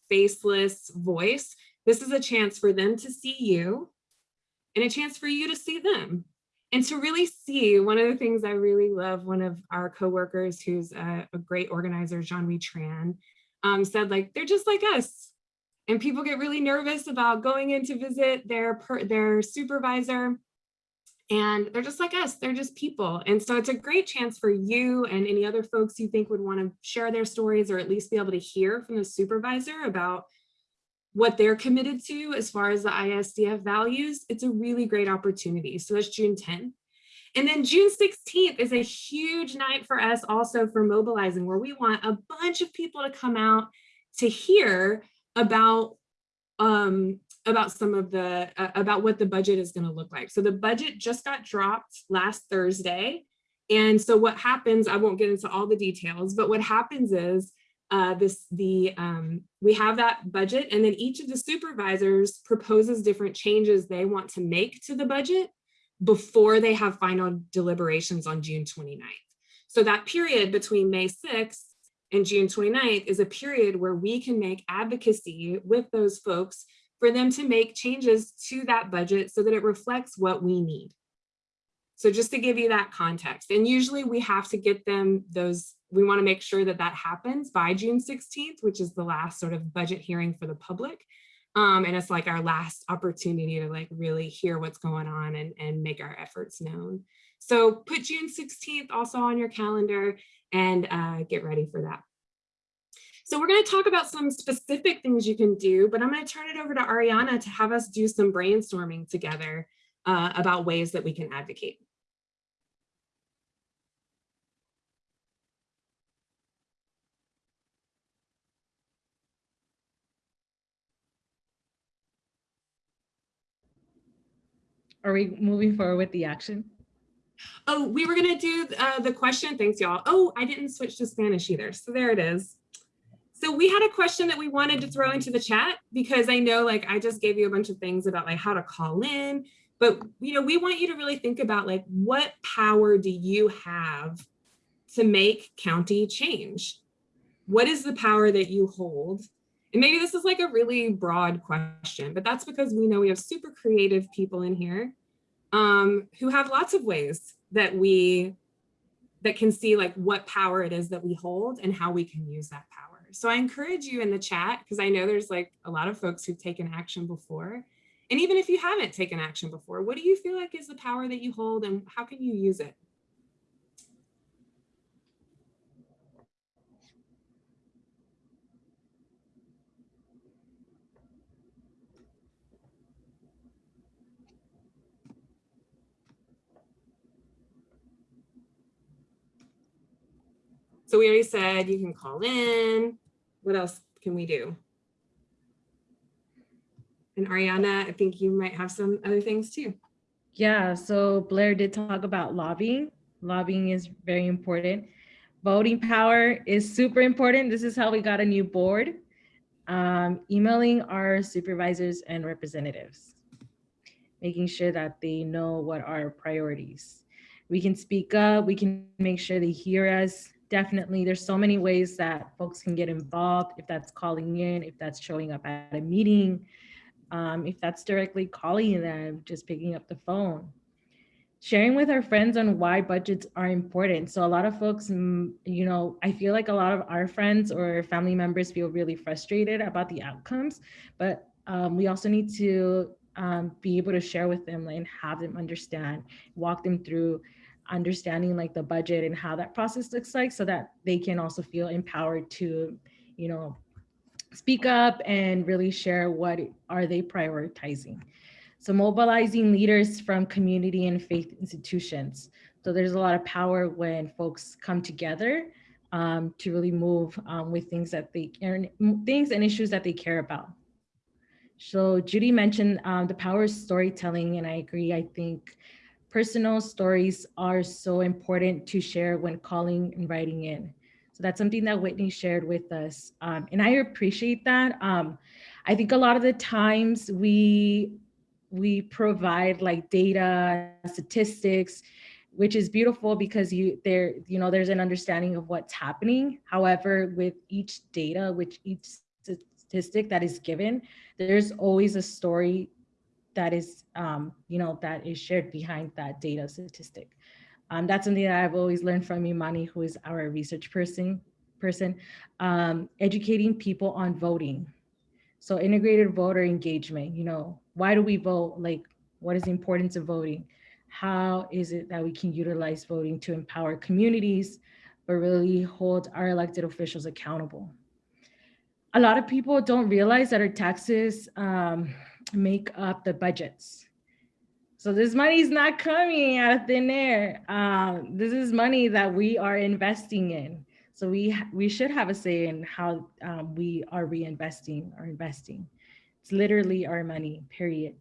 Speaker 4: faceless voice. This is a chance for them to see you and a chance for you to see them and to really see one of the things I really love, one of our coworkers who's a, a great organizer, Jean-Louis Tran, um, said like, they're just like us. And people get really nervous about going in to visit their, per, their supervisor. And they're just like us, they're just people. And so it's a great chance for you and any other folks you think would wanna share their stories or at least be able to hear from the supervisor about what they're committed to as far as the ISDF values, it's a really great opportunity. So that's June 10th. And then June 16th is a huge night for us also for mobilizing where we want a bunch of people to come out to hear about um, about some of the uh, about what the budget is going to look like. So the budget just got dropped last Thursday. And so what happens, I won't get into all the details, but what happens is uh, this the um, we have that budget and then each of the supervisors proposes different changes they want to make to the budget before they have final deliberations on June 29th. So that period between May 6th and June 29th is a period where we can make advocacy with those folks for them to make changes to that budget so that it reflects what we need. So just to give you that context, and usually we have to get them those we want to make sure that that happens by June 16th, which is the last sort of budget hearing for the public. Um, and it's like our last opportunity to like really hear what's going on and, and make our efforts known. So put June 16th also on your calendar and uh, get ready for that. So we're going to talk about some specific things you can do, but I'm going to turn it over to Ariana to have us do some brainstorming together uh, about ways that we can advocate.
Speaker 2: Are we moving forward with the action?
Speaker 4: Oh, we were gonna do uh, the question. Thanks, y'all. Oh, I didn't switch to Spanish either. So there it is. So we had a question that we wanted to throw into the chat because I know like I just gave you a bunch of things about like how to call in, but you know, we want you to really think about like what power do you have to make county change? What is the power that you hold? And maybe this is like a really broad question, but that's because we know we have super creative people in here um, who have lots of ways that we that can see like what power it is that we hold and how we can use that power. So I encourage you in the chat because I know there's like a lot of folks who've taken action before. And even if you haven't taken action before, what do you feel like is the power that you hold and how can you use it? So we already said you can call in. What else can we do? And Ariana, I think you might have some other things too.
Speaker 2: Yeah, so Blair did talk about lobbying. Lobbying is very important. Voting power is super important. This is how we got a new board. Um, emailing our supervisors and representatives, making sure that they know what our priorities. We can speak up, we can make sure they hear us. Definitely, there's so many ways that folks can get involved, if that's calling in, if that's showing up at a meeting, um, if that's directly calling them, just picking up the phone. Sharing with our friends on why budgets are important. So a lot of folks, mm, you know, I feel like a lot of our friends or family members feel really frustrated about the outcomes, but um, we also need to um, be able to share with them and have them understand, walk them through understanding like the budget and how that process looks like so that they can also feel empowered to, you know, speak up and really share what are they prioritizing. So mobilizing leaders from community and faith institutions. So there's a lot of power when folks come together um, to really move um, with things that they things and issues that they care about. So Judy mentioned um, the power of storytelling, and I agree. I think personal stories are so important to share when calling and writing in. So that's something that Whitney shared with us. Um, and I appreciate that. Um, I think a lot of the times we, we provide like data, statistics, which is beautiful because you there, you know, there's an understanding of what's happening. However, with each data, which each statistic that is given, there's always a story that is, um, you know, that is shared behind that data statistic. Um, that's something that I've always learned from Imani, who is our research person, person um, educating people on voting. So integrated voter engagement, you know, why do we vote? Like, what is the importance of voting? How is it that we can utilize voting to empower communities, but really hold our elected officials accountable? A lot of people don't realize that our taxes um, make up the budgets. So this money is not coming out of thin air. Um, this is money that we are investing in. So we we should have a say in how um, we are reinvesting or investing. It's literally our money, period.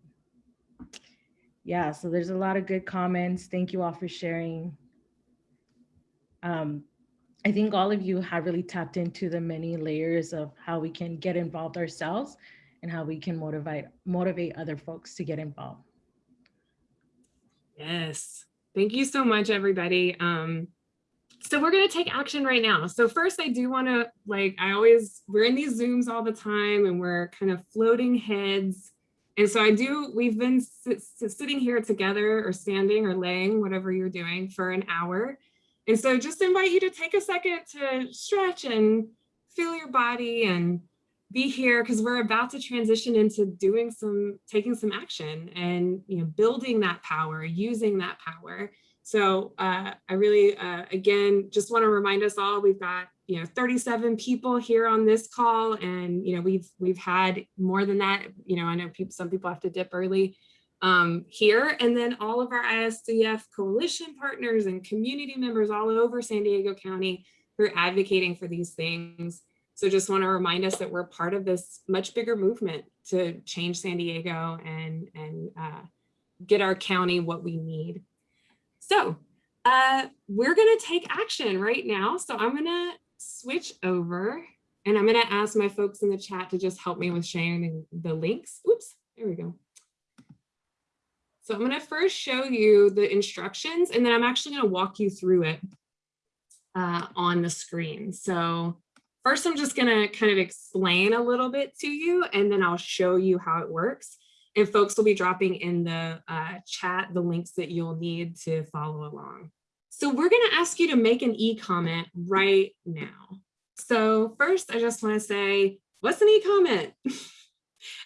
Speaker 2: Yeah, so there's a lot of good comments. Thank you all for sharing. Um, I think all of you have really tapped into the many layers of how we can get involved ourselves and how we can motivate motivate other folks to get involved.
Speaker 4: Yes. Thank you so much, everybody. Um, so we're going to take action right now. So first, I do want to, like, I always, we're in these Zooms all the time and we're kind of floating heads. And so I do, we've been sit, sitting here together or standing or laying, whatever you're doing for an hour. And so just invite you to take a second to stretch and feel your body and be here because we're about to transition into doing some, taking some action and, you know, building that power, using that power. So uh, I really, uh, again, just want to remind us all, we've got, you know, 37 people here on this call and, you know, we've, we've had more than that, you know, I know people, some people have to dip early um, here and then all of our ISDF coalition partners and community members all over San Diego County who are advocating for these things. So just want to remind us that we're part of this much bigger movement to change San Diego and, and uh, get our county what we need. So uh, we're going to take action right now. So I'm going to switch over and I'm going to ask my folks in the chat to just help me with sharing the links. Oops, there we go. So I'm going to first show you the instructions and then I'm actually going to walk you through it uh, on the screen. So First, I'm just going to kind of explain a little bit to you, and then I'll show you how it works. And folks will be dropping in the uh, chat the links that you'll need to follow along. So we're going to ask you to make an e-comment right now. So first, I just want to say, what's an e-comment?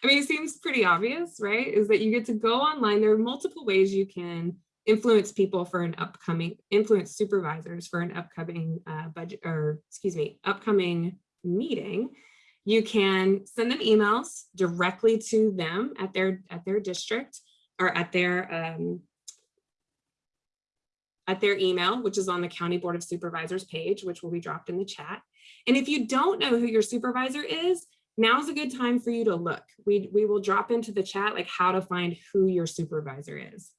Speaker 4: I mean, it seems pretty obvious, right? Is that you get to go online. There are multiple ways you can influence people for an upcoming, influence supervisors for an upcoming uh, budget, or excuse me, upcoming meeting, you can send them emails directly to them at their at their district or at their um, at their email, which is on the County Board of Supervisors page, which will be dropped in the chat. And if you don't know who your supervisor is, now's a good time for you to look. We, we will drop into the chat like how to find who your supervisor is.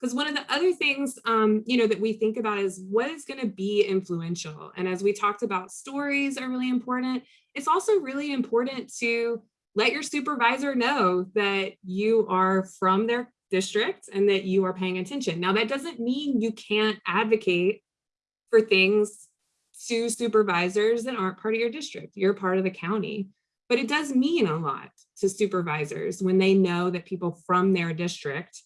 Speaker 4: Because one of the other things, um, you know, that we think about is what is going to be influential. And as we talked about, stories are really important. It's also really important to let your supervisor know that you are from their district and that you are paying attention. Now, that doesn't mean you can't advocate for things to supervisors that aren't part of your district. You're part of the county. But it does mean a lot to supervisors when they know that people from their district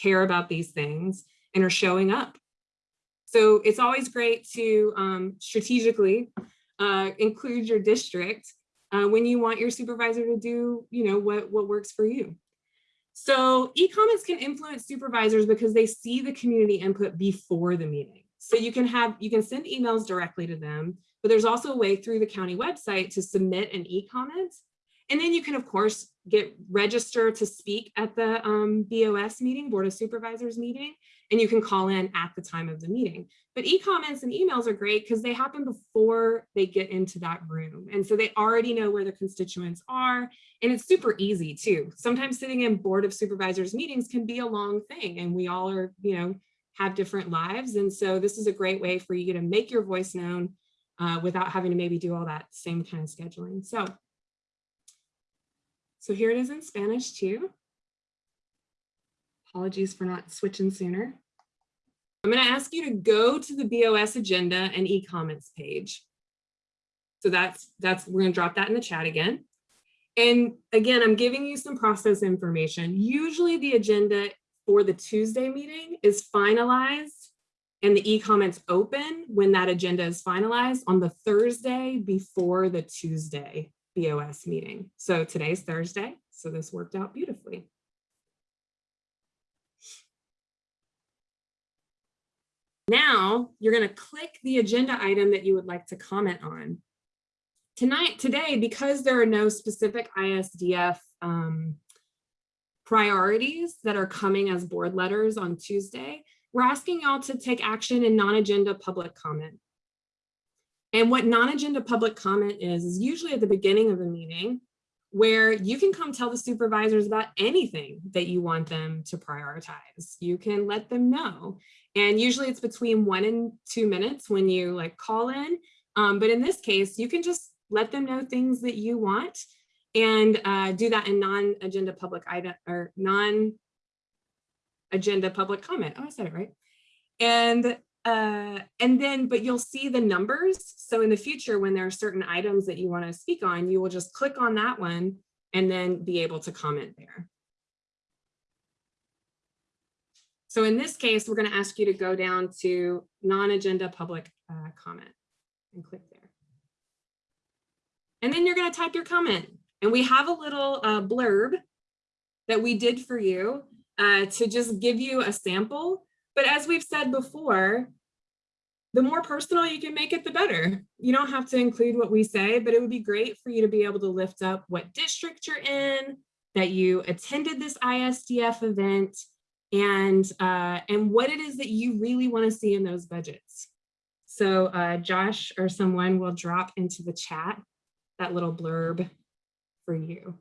Speaker 4: care about these things and are showing up. So it's always great to um, strategically uh, include your district uh, when you want your supervisor to do, you know, what, what works for you. So e-comments can influence supervisors because they see the community input before the meeting. So you can have, you can send emails directly to them, but there's also a way through the county website to submit an e-comment. And then you can, of course, get register to speak at the um, BOS meeting, Board of Supervisors meeting, and you can call in at the time of the meeting. But e-comments and emails are great because they happen before they get into that room. And so they already know where their constituents are. And it's super easy too. Sometimes sitting in Board of Supervisors meetings can be a long thing and we all are, you know, have different lives. And so this is a great way for you to make your voice known uh, without having to maybe do all that same kind of scheduling. So, so here it is in Spanish too. Apologies for not switching sooner. I'm going to ask you to go to the BOS agenda and e-comments page. So that's, that's, we're going to drop that in the chat again. And again, I'm giving you some process information. Usually the agenda for the Tuesday meeting is finalized and the e-comments open when that agenda is finalized on the Thursday before the Tuesday BOS meeting. So today's Thursday, so this worked out beautifully. Now you're going to click the agenda item that you would like to comment on. Tonight, today, because there are no specific ISDF um, priorities that are coming as board letters on Tuesday, we're asking y'all to take action in non-agenda public comment. And what non-agenda public comment is, is usually at the beginning of the meeting where you can come tell the supervisors about anything that you want them to prioritize. You can let them know. And usually it's between one and two minutes when you like call in. Um, but in this case, you can just let them know things that you want and uh, do that in non-agenda public item or non-agenda public comment. Oh, I said it right. And uh, and then, but you'll see the numbers. So in the future, when there are certain items that you want to speak on, you will just click on that one and then be able to comment there. So in this case, we're going to ask you to go down to non-agenda public uh, comment and click there. And then you're going to type your comment. And we have a little uh, blurb that we did for you uh, to just give you a sample. But as we've said before, the more personal you can make it, the better. You don't have to include what we say, but it would be great for you to be able to lift up what district you're in, that you attended this ISDF event, and, uh, and what it is that you really want to see in those budgets. So uh, Josh or someone will drop into the chat that little blurb for you.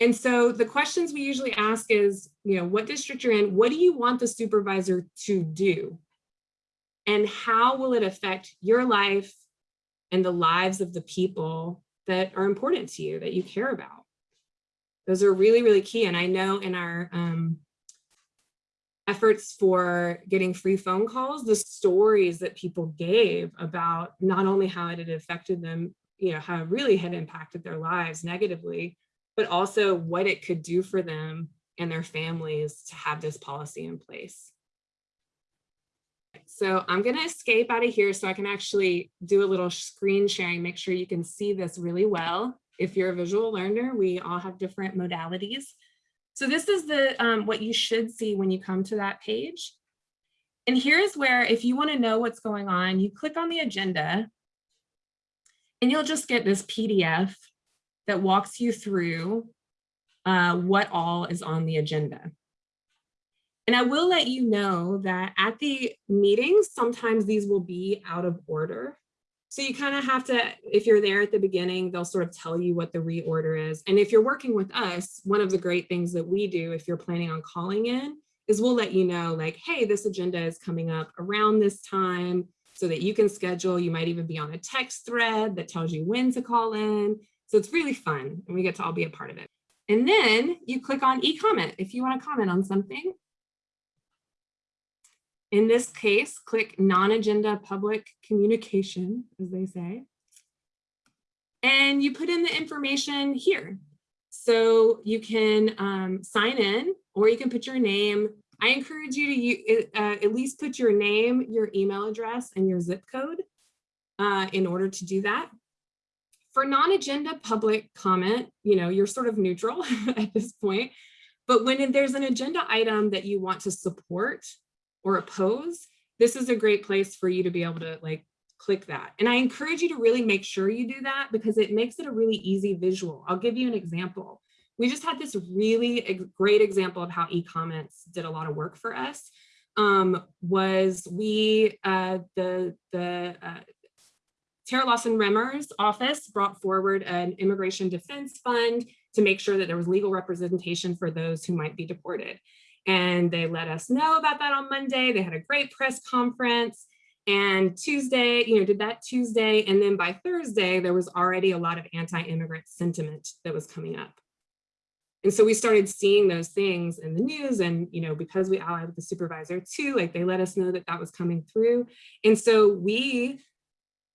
Speaker 4: And so the questions we usually ask is, you know, what district you're in, what do you want the supervisor to do? And how will it affect your life and the lives of the people that are important to you, that you care about? Those are really, really key. And I know in our um, efforts for getting free phone calls, the stories that people gave about not only how it had affected them, you know, how it really had impacted their lives negatively, but also what it could do for them and their families to have this policy in place. So I'm going to escape out of here so I can actually do a little screen sharing, make sure you can see this really well. If you're a visual learner, we all have different modalities. So this is the um, what you should see when you come to that page. And here's where if you want to know what's going on, you click on the agenda and you'll just get this PDF that walks you through uh, what all is on the agenda. And I will let you know that at the meetings, sometimes these will be out of order. So you kind of have to, if you're there at the beginning, they'll sort of tell you what the reorder is. And if you're working with us, one of the great things that we do if you're planning on calling in is we'll let you know like, hey, this agenda is coming up around this time so that you can schedule. You might even be on a text thread that tells you when to call in. So it's really fun and we get to all be a part of it. And then you click on e-comment if you want to comment on something. In this case, click non-agenda public communication, as they say. And you put in the information here. So you can um, sign in or you can put your name. I encourage you to uh, at least put your name, your email address, and your zip code uh, in order to do that. For non-agenda public comment, you know, you're sort of neutral at this point. But when there's an agenda item that you want to support or oppose, this is a great place for you to be able to like click that. And I encourage you to really make sure you do that because it makes it a really easy visual. I'll give you an example. We just had this really great example of how e-comments did a lot of work for us. Um, was we, uh, the, the uh, Terra Lawson-Remer's office brought forward an immigration defense fund to make sure that there was legal representation for those who might be deported. And they let us know about that on Monday. They had a great press conference. And Tuesday, you know, did that Tuesday. And then by Thursday, there was already a lot of anti-immigrant sentiment that was coming up. And so we started seeing those things in the news and, you know, because we allied with the supervisor too, like they let us know that that was coming through. And so we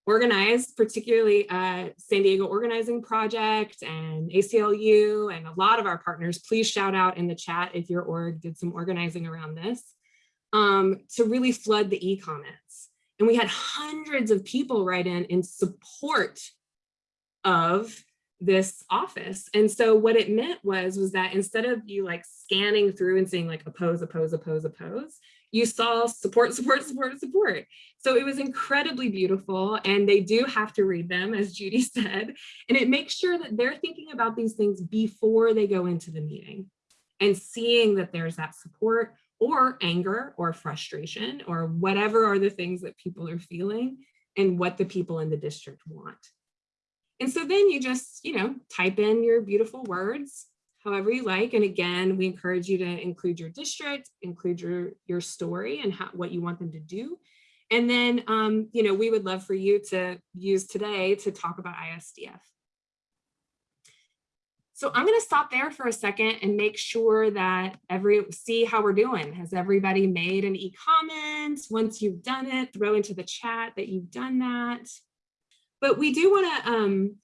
Speaker 4: organized, particularly uh, San Diego Organizing Project and ACLU and a lot of our partners, please shout out in the chat if your org did some organizing around this, um, to really flood the e-comments. And we had hundreds of people write in in support of this office. And so what it meant was, was that instead of you like scanning through and saying like oppose, oppose, oppose, oppose, you saw support, support, support, support. So it was incredibly beautiful and they do have to read them as Judy said, and it makes sure that they're thinking about these things before they go into the meeting and seeing that there's that support or anger or frustration or whatever are the things that people are feeling and what the people in the district want. And so then you just, you know, type in your beautiful words, however you like. And again, we encourage you to include your district, include your, your story and how, what you want them to do. And then, um, you know, we would love for you to use today to talk about ISDF. So I'm going to stop there for a second and make sure that every see how we're doing. Has everybody made an e-comment? Once you've done it, throw into the chat that you've done that. But we do want to um,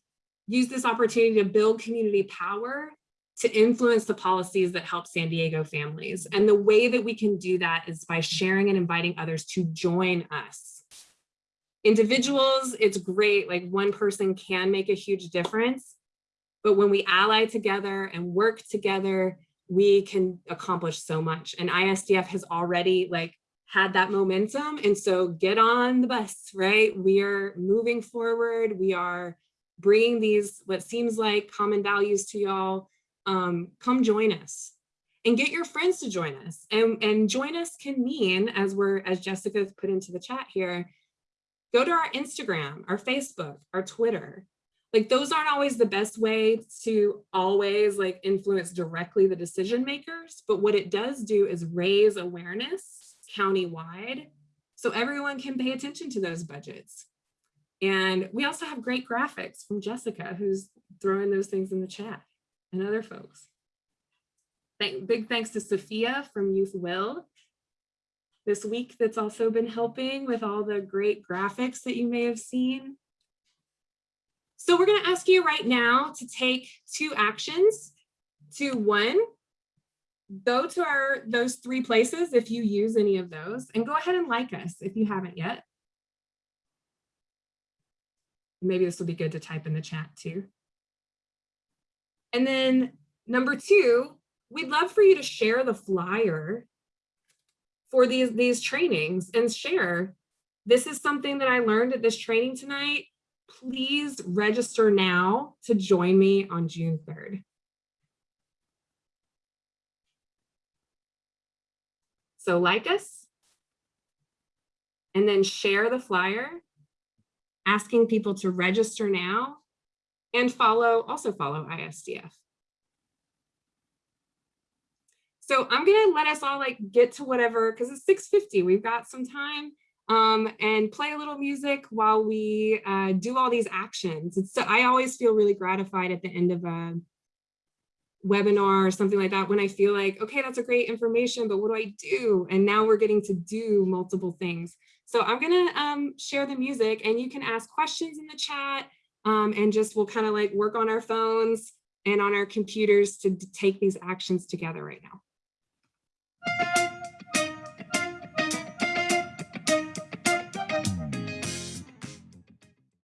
Speaker 4: use this opportunity to build community power to influence the policies that help San Diego families. And the way that we can do that is by sharing and inviting others to join us. Individuals, it's great, like one person can make a huge difference, but when we ally together and work together, we can accomplish so much. And ISDF has already like had that momentum. And so get on the bus, right? We are moving forward. We are bringing these, what seems like common values to y'all. Um, come join us and get your friends to join us. And, and join us can mean, as we're, as Jessica's put into the chat here, go to our Instagram, our Facebook, our Twitter. Like those aren't always the best way to always like influence directly the decision makers, but what it does do is raise awareness countywide so everyone can pay attention to those budgets. And we also have great graphics from Jessica who's throwing those things in the chat and other folks. Thank, big thanks to Sophia from Youth Will this week that's also been helping with all the great graphics that you may have seen. So we're gonna ask you right now to take two actions. To one, go to our those three places if you use any of those and go ahead and like us if you haven't yet. Maybe this will be good to type in the chat too. And then number two, we'd love for you to share the flyer for these, these trainings and share. This is something that I learned at this training tonight. Please register now to join me on June 3rd. So like us and then share the flyer asking people to register now and follow, also follow ISDF. So I'm gonna let us all like get to whatever, because it's 6.50, we've got some time um, and play a little music while we uh, do all these actions. It's so I always feel really gratified at the end of a webinar or something like that when I feel like, okay, that's a great information, but what do I do? And now we're getting to do multiple things. So I'm gonna um, share the music and you can ask questions in the chat um, and just we'll kind of like work on our phones and on our computers to take these actions together right now.